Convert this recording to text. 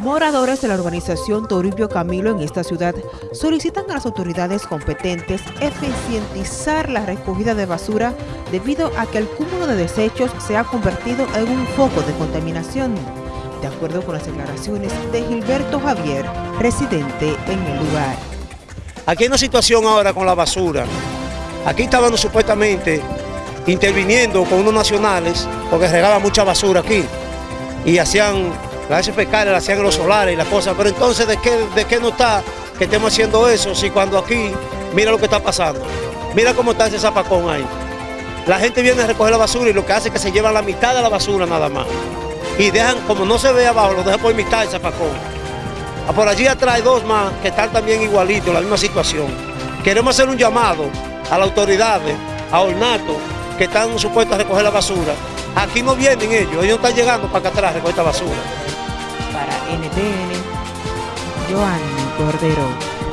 Moradores de la urbanización Toribio Camilo en esta ciudad solicitan a las autoridades competentes eficientizar la recogida de basura debido a que el cúmulo de desechos se ha convertido en un foco de contaminación. De acuerdo con las declaraciones de Gilberto Javier, residente en el lugar. Aquí hay una situación ahora con la basura. Aquí estaban supuestamente interviniendo con unos nacionales porque regaban mucha basura aquí y hacían las fecales las hacían los solares y las cosas, pero entonces ¿de qué, ¿de qué no está que estemos haciendo eso si cuando aquí, mira lo que está pasando, mira cómo está ese zapacón ahí. La gente viene a recoger la basura y lo que hace es que se llevan la mitad de la basura nada más. Y dejan, como no se ve abajo, lo dejan por mitad el zapacón. Ah, por allí atrás hay dos más que están también igualitos, la misma situación. Queremos hacer un llamado a las autoridades, a Ornato, que están supuestos a recoger la basura. Aquí no vienen ellos, ellos no están llegando para acá atrás a recoger esta basura. Para NTN, Joanny Cordero.